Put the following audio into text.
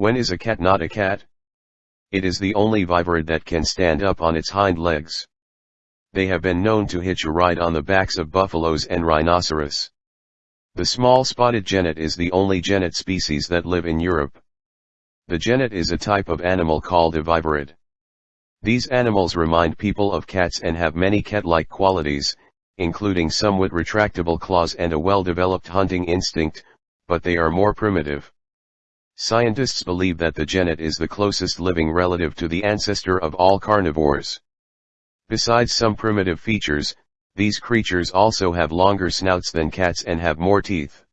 When is a cat not a cat? It is the only viverrid that can stand up on its hind legs. They have been known to hitch a ride on the backs of buffaloes and rhinoceros. The small spotted genet is the only genet species that live in Europe. The genet is a type of animal called a viverrid. These animals remind people of cats and have many cat-like qualities, including somewhat retractable claws and a well-developed hunting instinct, but they are more primitive. Scientists believe that the genet is the closest living relative to the ancestor of all carnivores. Besides some primitive features, these creatures also have longer snouts than cats and have more teeth.